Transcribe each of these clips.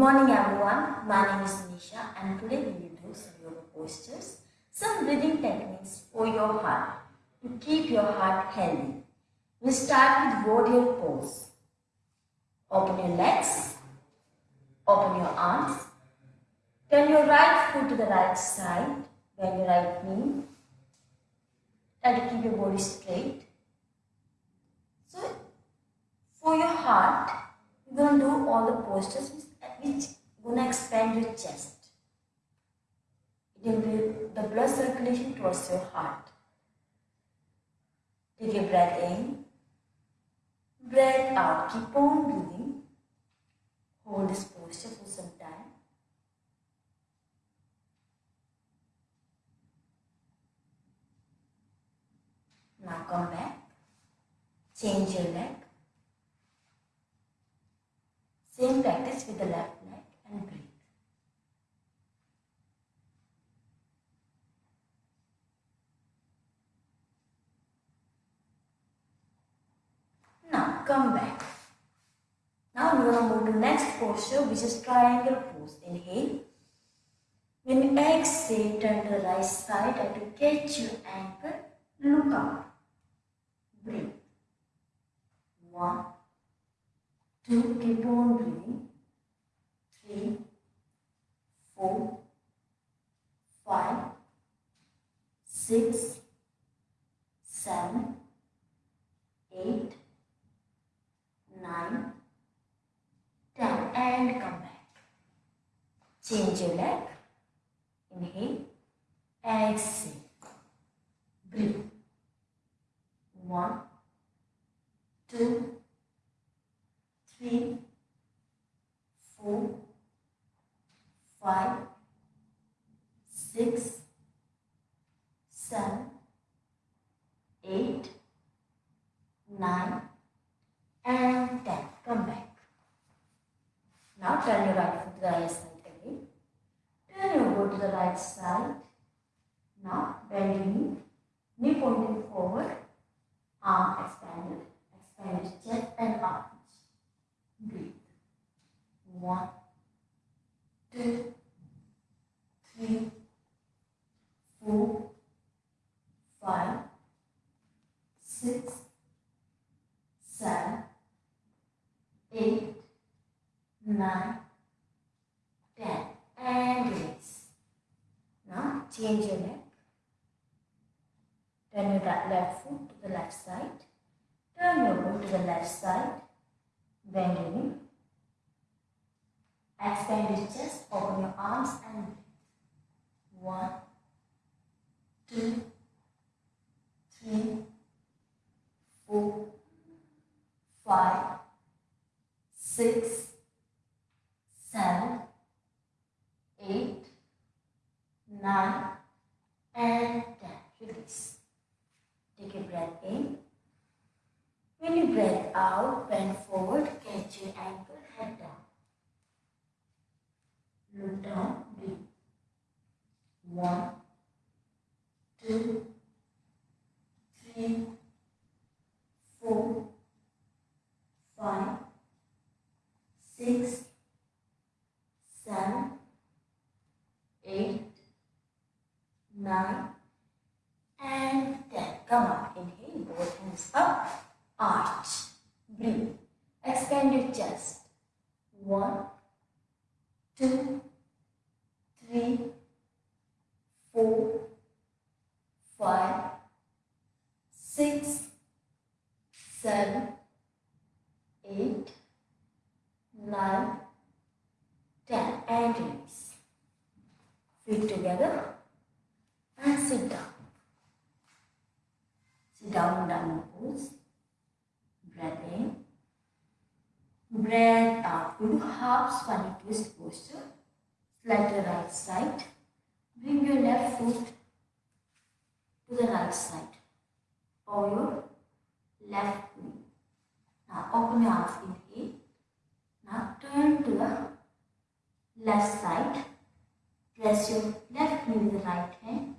morning everyone, my name is Nisha and today we will do some yoga postures, some breathing techniques for your heart to keep your heart healthy. We'll start with warrior pose. Open your legs, open your arms, turn your right foot to the right side, bend your right knee, try to keep your body straight. So, for your heart, you're going to do all the postures which gonna expand your chest. It will be the blood circulation towards your heart. Take a breath in, breath out. Keep on breathing. Hold this posture for some time. Now come back. Change your leg. Same practice with the left leg and breathe. Now come back. Now we're going to move to next posture which is triangle pose. Inhale. When you exhale, turn to the right side and to catch your ankle, look up. Breathe. One, two, keep on breathing. Three, four, five, six, seven, eight, nine, ten, and come back. Change your leg. Inhale, exhale. Breathe. One, two, three, four, five, six, seven, eight, nine, and ten. Come back. Turn your right foot to the right side again. Turn your foot to the right side. Now bend your knee, knee pointing forward, arm expanded, expand chest and arms. Breathe. One, two, three, four, five, six, seven, eight, nine, ten, and release. Now change your leg. Turn your right- left side. Turn your foot to the left side. Bend your knee. Expand your chest, open your arms and breathe. One, two, three, four, five, six, seven, eight, nine, and ten. Release. Take a breath in. When you breathe out, bend forward, catch your ankle, head down. Look down, breathe. One, two, three, four, five, six, seven, eight, nine, and ten. Come up. Inhale, both hands up. Arch. Breathe. Expand your chest. One, two, three, four, five, six, seven, eight, nine, ten. And release. Feet together and sit down. Sit down in downward pose. Breath in. Breath uh, out. We do half spinal twist posture. Slide to the right side. Bring your left foot to the right side or your left knee. Now open your arms. Inhale. Now turn to the left side. Press your left knee with the right hand.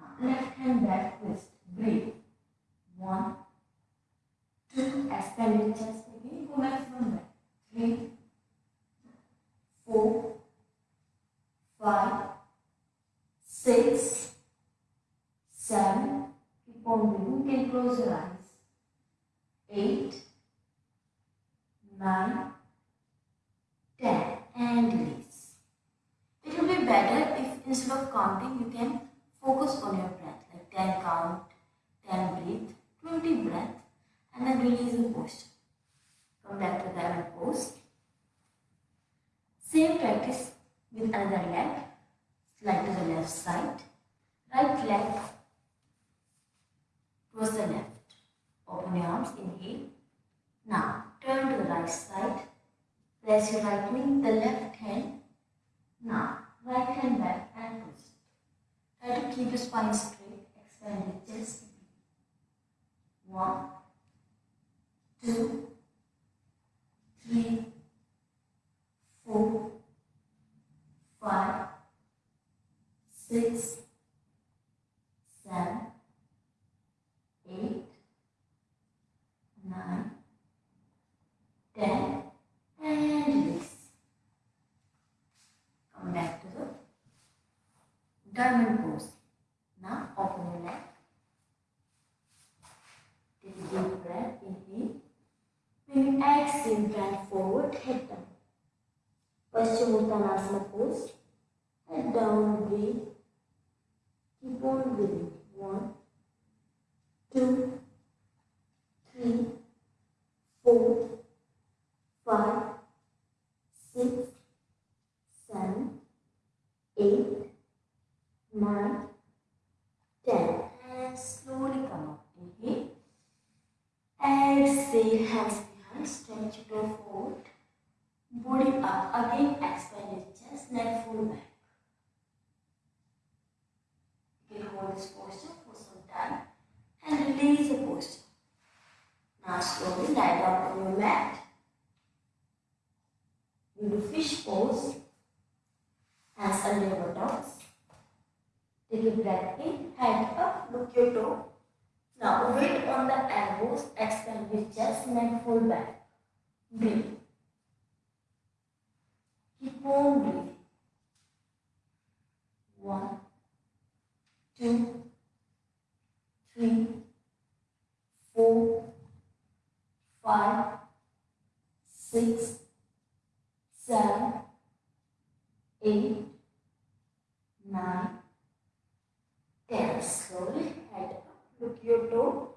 Now left hand back twist. Breathe. One, two, expand your chest again. Go maximum back. Three, four, five, six, seven. Keep on breathing. You can close your eyes. Eight, nine, ten, and release. It will be better if instead of counting, you can focus on your breath, like ten count, ten breathe, twenty breath, and then release the posture. Come back to diamond pose. Same practice with another leg. Slide to the left side. Right leg towards the left. Open your arms, inhale. Now turn to the right side. Place your right knee, the left hand. Now right hand back. Try to keep your spine straight. Expand your chest. One, two, three, four, five, six, seven, eight, nine, ten, and release. Come back to the diamond pose. Now open your leg. Take deep breath. Inhale. When you exhale, bend forward, head down. Paschimottanasana pose. Head down, breathe. Keep on breathing. One, two, three, four, five, six, seven, eight, nine, ten. And slowly come up. Inhale. Exhale, hands behind, stretch it out forward. Body. Again, chest, neck full back. You can hold this posture for some time and release the posture. Now slowly lie down on your mat. We do fish pose. Under your buttocks. Take a breath in, hand up, look your toe. Now weight on the elbows, expand your chest, neck full back. Breathe. On. One, two, three, four, five, six, seven, eight, nine, ten. Slowly head up, look your toe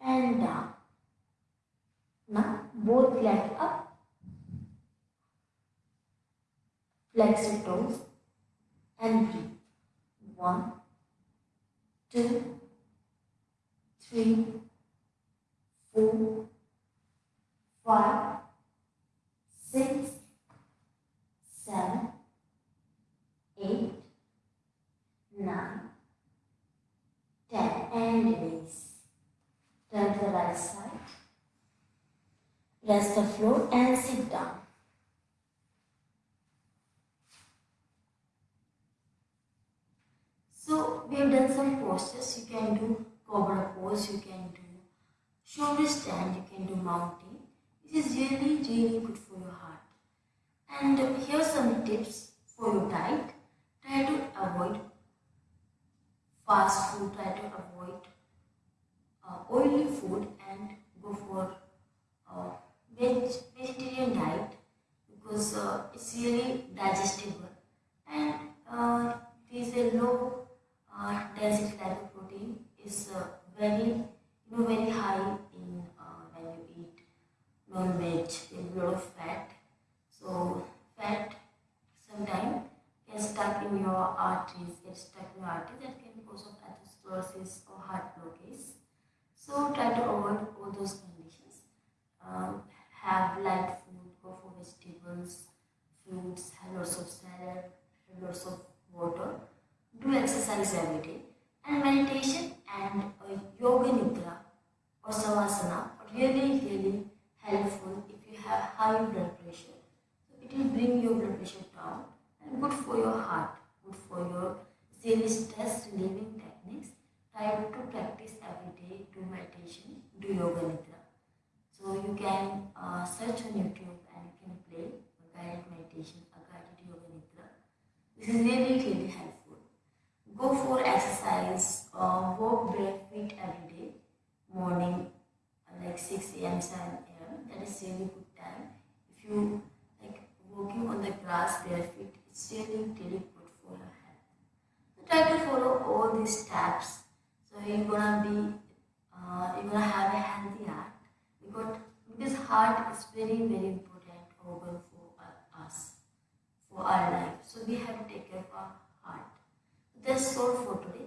and down. Now both leg up, flex your toes and breathe. One, two, three, four, five, six, seven, eight, nine, ten, and release. Turn to the right side. Rest the floor and sit down. So we have You can do cobra pose. You can do shoulder stand. You can do mounting. This is really really good for your heart. And here are some tips for your diet. Try to avoid fast food. Try to avoid uh, oily food and go for uh, veg vegetarian diet because uh, it's really digestible and uh, it is a low uh, density lipoprotein is uh, very you know very high in uh, when you eat non-veg there's a lot of fat so fat sometimes get stuck in your arteries get stuck in your arteries that can cause of atherosclerosis or blockage so try to avoid all those conditions. Um, have light food go for vegetables fruits have lots of salad have lots of water. Do exercise every day. And meditation and uh, yoga nidra or savasana are really really helpful if you have high blood pressure. So it will bring your blood pressure down and good for your heart good for your daily stress relieving techniques try to practice every day, do meditation, do yoga nidra. So you can uh, search on YouTube and you can play a guided meditation, a guided yoga nidra. This is really, really helpful. Go for exercise, heart is very, very important organ for uh, us, for our life. So we have to take care of our heart. That's all for today.